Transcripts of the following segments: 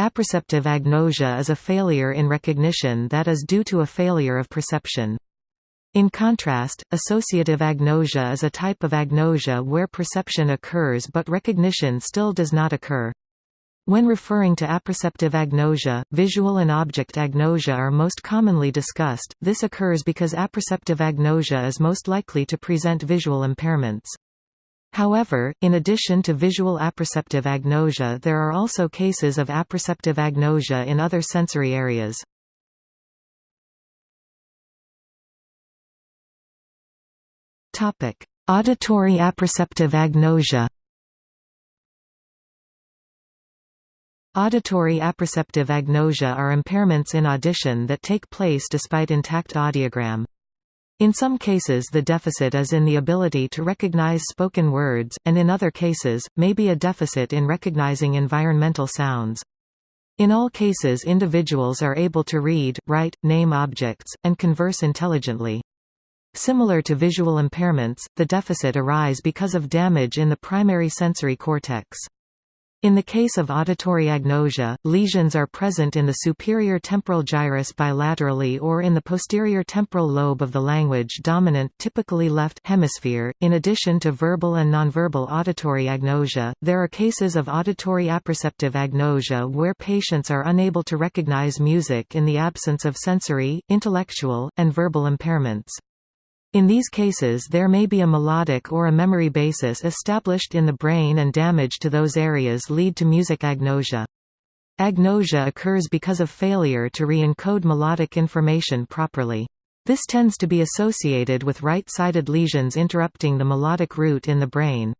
Apperceptive agnosia is a failure in recognition that is due to a failure of perception. In contrast, associative agnosia is a type of agnosia where perception occurs but recognition still does not occur. When referring to apperceptive agnosia, visual and object agnosia are most commonly discussed. This occurs because apperceptive agnosia is most likely to present visual impairments. However, in addition to visual apperceptive agnosia there are also cases of apperceptive agnosia in other sensory areas. Auditory apperceptive agnosia Auditory apperceptive agnosia are impairments in audition that take place despite intact audiogram. In some cases the deficit is in the ability to recognize spoken words, and in other cases, may be a deficit in recognizing environmental sounds. In all cases individuals are able to read, write, name objects, and converse intelligently. Similar to visual impairments, the deficit arise because of damage in the primary sensory cortex. In the case of auditory agnosia, lesions are present in the superior temporal gyrus bilaterally or in the posterior temporal lobe of the language dominant typically left hemisphere. In addition to verbal and nonverbal auditory agnosia, there are cases of auditory apperceptive agnosia where patients are unable to recognize music in the absence of sensory, intellectual, and verbal impairments. In these cases there may be a melodic or a memory basis established in the brain and damage to those areas lead to music agnosia. Agnosia occurs because of failure to re-encode melodic information properly. This tends to be associated with right-sided lesions interrupting the melodic route in the brain.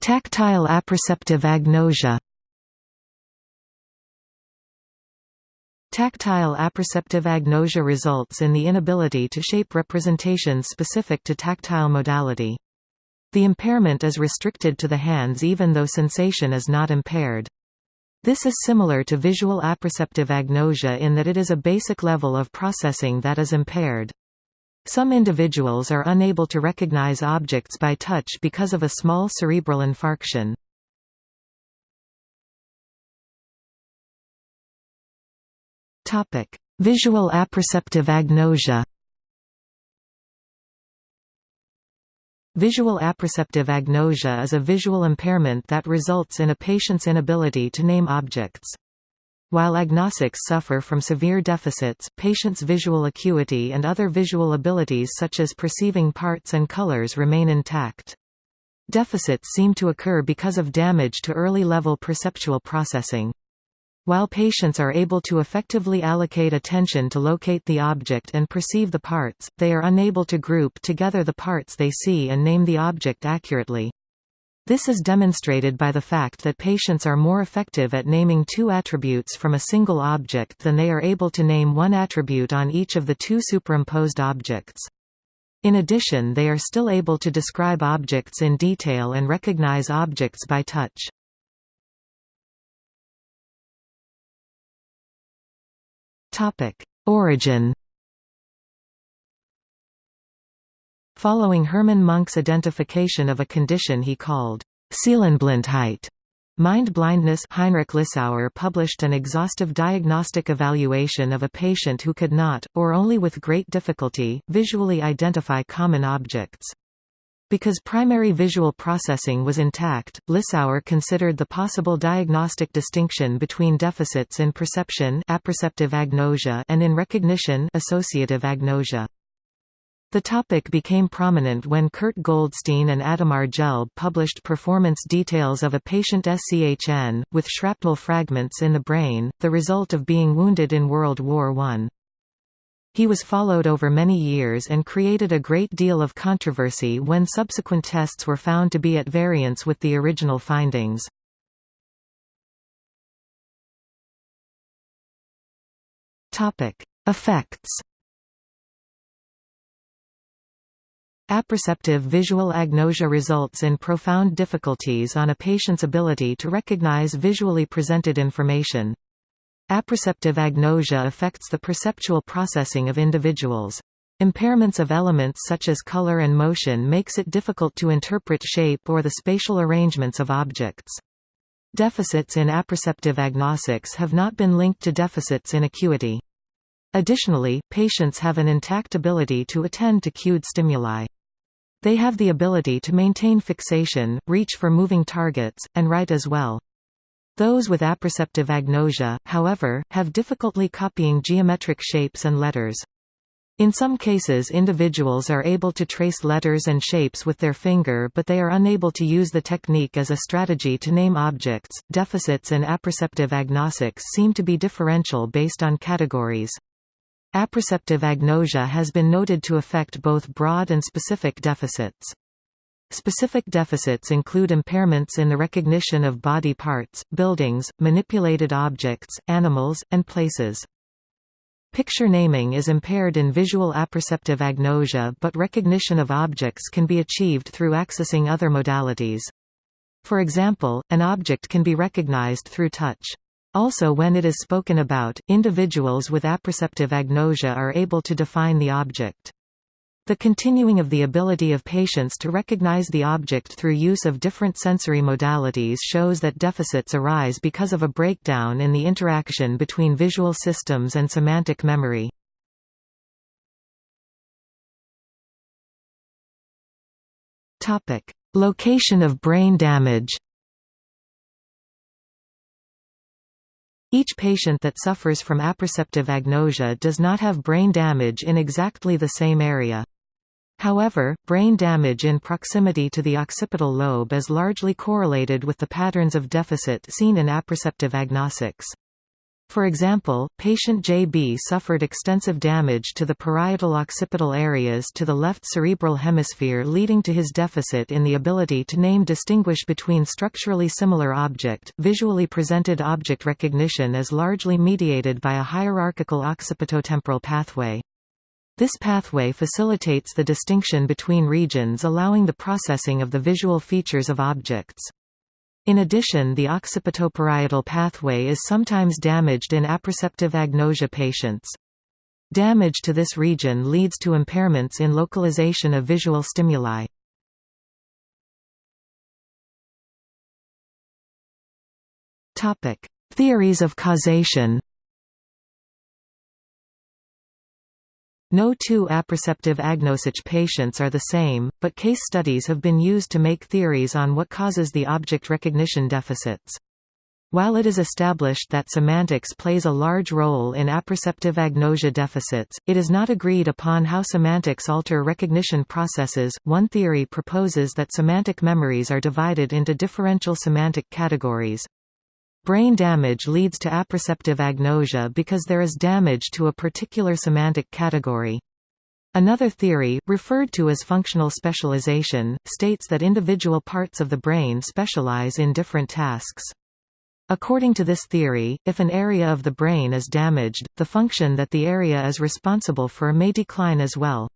Tactile apperceptive agnosia Tactile apperceptive agnosia results in the inability to shape representations specific to tactile modality. The impairment is restricted to the hands even though sensation is not impaired. This is similar to visual apperceptive agnosia in that it is a basic level of processing that is impaired. Some individuals are unable to recognize objects by touch because of a small cerebral infarction. Topic: Visual apperceptive agnosia. Visual apperceptive agnosia is a visual impairment that results in a patient's inability to name objects. While agnostics suffer from severe deficits, patients' visual acuity and other visual abilities such as perceiving parts and colors remain intact. Deficits seem to occur because of damage to early-level perceptual processing. While patients are able to effectively allocate attention to locate the object and perceive the parts, they are unable to group together the parts they see and name the object accurately. This is demonstrated by the fact that patients are more effective at naming two attributes from a single object than they are able to name one attribute on each of the two superimposed objects. In addition they are still able to describe objects in detail and recognize objects by touch. Topic: Origin. Following Hermann Munk's identification of a condition he called Seelenblindheit, Mind blindness Heinrich Lissauer published an exhaustive diagnostic evaluation of a patient who could not, or only with great difficulty, visually identify common objects. Because primary visual processing was intact, Lissauer considered the possible diagnostic distinction between deficits in perception apperceptive agnosia and in recognition associative agnosia. The topic became prominent when Kurt Goldstein and Adhemar Gelb published performance details of a patient SCHN, with shrapnel fragments in the brain, the result of being wounded in World War I. He was followed over many years and created a great deal of controversy when subsequent tests were found to be at variance with the original findings. Effects Apperceptive visual agnosia results in profound difficulties on a patient's ability to recognize visually presented information. Apperceptive agnosia affects the perceptual processing of individuals. Impairments of elements such as color and motion makes it difficult to interpret shape or the spatial arrangements of objects. Deficits in apperceptive agnostics have not been linked to deficits in acuity. Additionally, patients have an intact ability to attend to cued stimuli. They have the ability to maintain fixation, reach for moving targets, and write as well. Those with apperceptive agnosia, however, have difficulty copying geometric shapes and letters. In some cases individuals are able to trace letters and shapes with their finger but they are unable to use the technique as a strategy to name objects. Deficits in apperceptive agnostics seem to be differential based on categories. Apperceptive agnosia has been noted to affect both broad and specific deficits. Specific deficits include impairments in the recognition of body parts, buildings, manipulated objects, animals, and places. Picture naming is impaired in visual apperceptive agnosia but recognition of objects can be achieved through accessing other modalities. For example, an object can be recognized through touch. Also when it is spoken about, individuals with apperceptive agnosia are able to define the object. The continuing of the ability of patients to recognize the object through use of different sensory modalities shows that deficits arise because of a breakdown in the interaction between visual systems and semantic memory. Location of brain damage Each patient that suffers from apperceptive agnosia does not have brain damage in exactly the same area. However, brain damage in proximity to the occipital lobe is largely correlated with the patterns of deficit seen in apperceptive agnostics. For example, patient JB suffered extensive damage to the parietal occipital areas to the left cerebral hemisphere leading to his deficit in the ability to name distinguish between structurally similar object. Visually presented object recognition is largely mediated by a hierarchical occipitotemporal pathway. This pathway facilitates the distinction between regions allowing the processing of the visual features of objects. In addition the occipitoparietal pathway is sometimes damaged in apperceptive agnosia patients. Damage to this region leads to impairments in localization of visual stimuli. Theories of causation No two apperceptive agnosis patients are the same, but case studies have been used to make theories on what causes the object recognition deficits. While it is established that semantics plays a large role in apperceptive agnosia deficits, it is not agreed upon how semantics alter recognition processes. One theory proposes that semantic memories are divided into differential semantic categories. Brain damage leads to apperceptive agnosia because there is damage to a particular semantic category. Another theory, referred to as functional specialization, states that individual parts of the brain specialize in different tasks. According to this theory, if an area of the brain is damaged, the function that the area is responsible for may decline as well.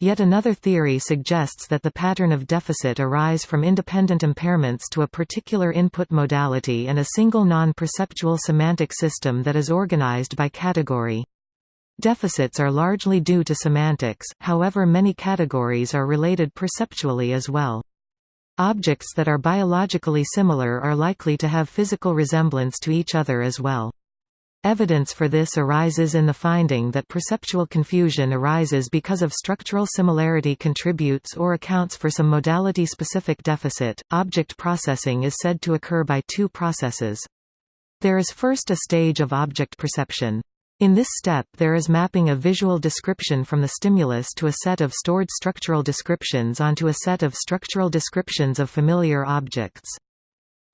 Yet another theory suggests that the pattern of deficit arise from independent impairments to a particular input modality and a single non-perceptual semantic system that is organized by category. Deficits are largely due to semantics, however many categories are related perceptually as well. Objects that are biologically similar are likely to have physical resemblance to each other as well. Evidence for this arises in the finding that perceptual confusion arises because of structural similarity contributes or accounts for some modality-specific deficit. Object processing is said to occur by two processes. There is first a stage of object perception. In this step there is mapping of visual description from the stimulus to a set of stored structural descriptions onto a set of structural descriptions of familiar objects.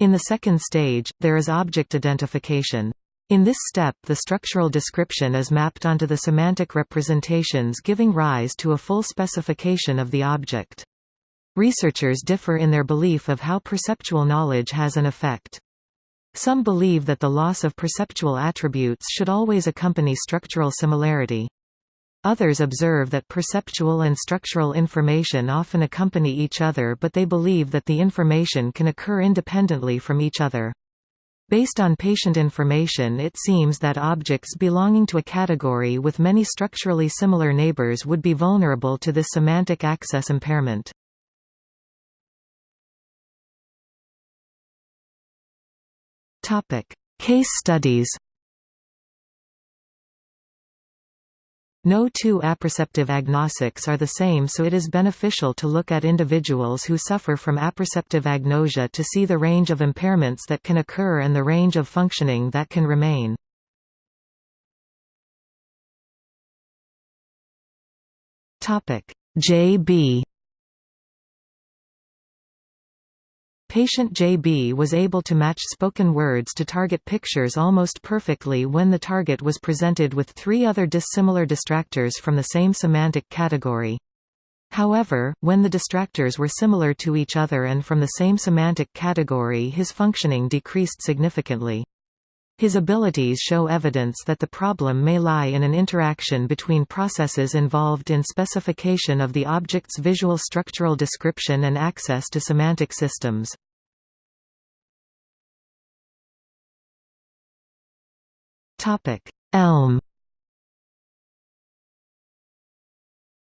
In the second stage, there is object identification. In this step the structural description is mapped onto the semantic representations giving rise to a full specification of the object. Researchers differ in their belief of how perceptual knowledge has an effect. Some believe that the loss of perceptual attributes should always accompany structural similarity. Others observe that perceptual and structural information often accompany each other but they believe that the information can occur independently from each other. Based on patient information it seems that objects belonging to a category with many structurally similar neighbors would be vulnerable to this semantic access impairment. Case studies No two apperceptive agnostics are the same so it is beneficial to look at individuals who suffer from apperceptive agnosia to see the range of impairments that can occur and the range of functioning that can remain. J.B. Patient JB was able to match spoken words to target pictures almost perfectly when the target was presented with three other dissimilar distractors from the same semantic category. However, when the distractors were similar to each other and from the same semantic category his functioning decreased significantly. His abilities show evidence that the problem may lie in an interaction between processes involved in specification of the object's visual structural description and access to semantic systems. Elm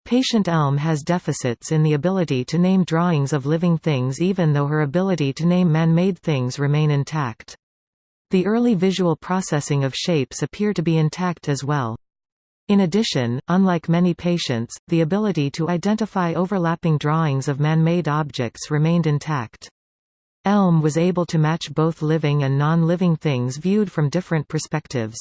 Patient Elm has deficits in the ability to name drawings of living things even though her ability to name man-made things remain intact. The early visual processing of shapes appear to be intact as well. In addition, unlike many patients, the ability to identify overlapping drawings of man-made objects remained intact. Elm was able to match both living and non-living things viewed from different perspectives.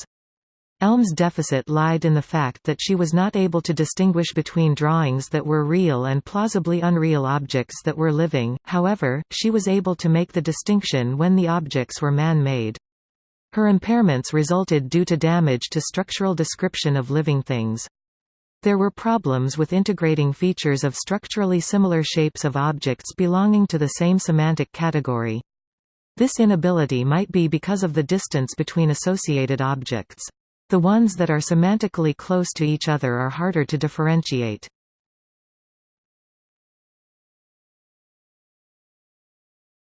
Elm's deficit lied in the fact that she was not able to distinguish between drawings that were real and plausibly unreal objects that were living, however, she was able to make the distinction when the objects were man-made. Her impairments resulted due to damage to structural description of living things. There were problems with integrating features of structurally similar shapes of objects belonging to the same semantic category. This inability might be because of the distance between associated objects. The ones that are semantically close to each other are harder to differentiate.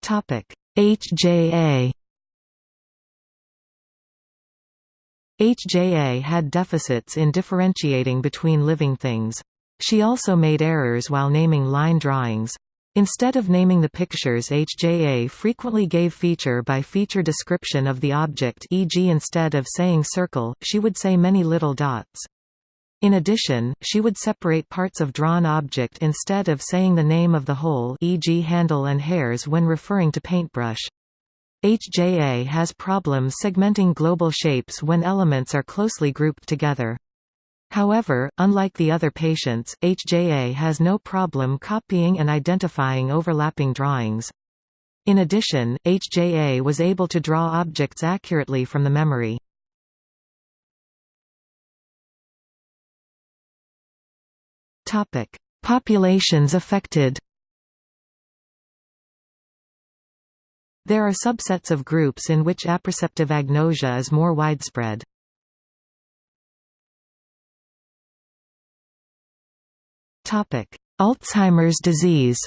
HJA HJA had deficits in differentiating between living things. She also made errors while naming line drawings. Instead of naming the pictures HJA frequently gave feature-by-feature -feature description of the object e.g. instead of saying circle, she would say many little dots. In addition, she would separate parts of drawn object instead of saying the name of the whole e.g. handle and hairs when referring to paintbrush. HJA has problems segmenting global shapes when elements are closely grouped together. However, unlike the other patients, HJA has no problem copying and identifying overlapping drawings. In addition, HJA was able to draw objects accurately from the memory. Populations affected There are subsets of groups in which apperceptive agnosia is more widespread. Alzheimer's disease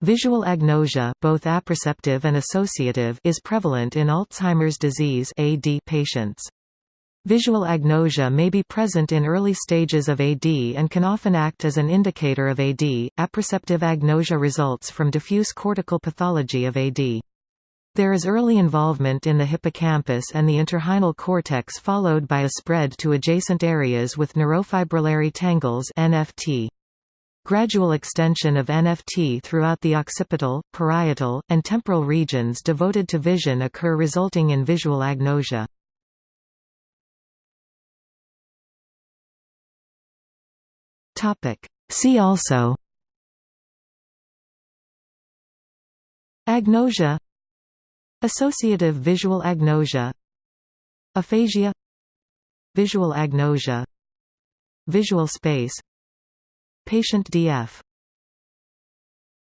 Visual agnosia both apperceptive and associative is prevalent in Alzheimer's disease AD patients. Visual agnosia may be present in early stages of AD and can often act as an indicator of AD. Apperceptive agnosia results from diffuse cortical pathology of AD. There is early involvement in the hippocampus and the entorhinal cortex followed by a spread to adjacent areas with neurofibrillary tangles NFT. Gradual extension of NFT throughout the occipital, parietal, and temporal regions devoted to vision occur resulting in visual agnosia. See also Agnosia Associative visual agnosia Aphasia Visual agnosia Visual space Patient DF